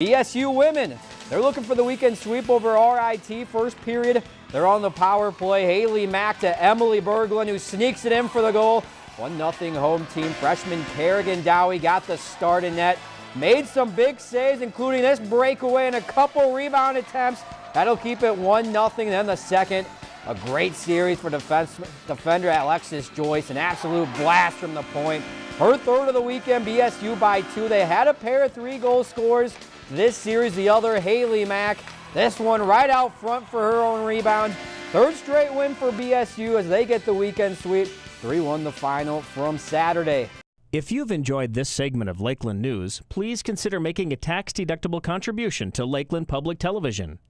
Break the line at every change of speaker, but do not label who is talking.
BSU women, they're looking for the weekend sweep over RIT. First period, they're on the power play. Haley Mack to Emily Berglund, who sneaks it in for the goal. 1-0 home team. Freshman Kerigan Dowhy got the start in net. Made some big saves, including this breakaway and a couple rebound attempts. That'll keep it 1-0. Then the second, a great series for defense, defender Alexis Joyce. An absolute blast from the point. Her third of the weekend, BSU by two. They had a pair of three goal scorers this series. The other, Haley Mack. This one right out front for her own rebound. Third straight win for BSU as they get the weekend sweep. 3-1 the final from Saturday.
If you've enjoyed this segment of Lakeland News, please consider making a tax-deductible contribution to Lakeland Public Television.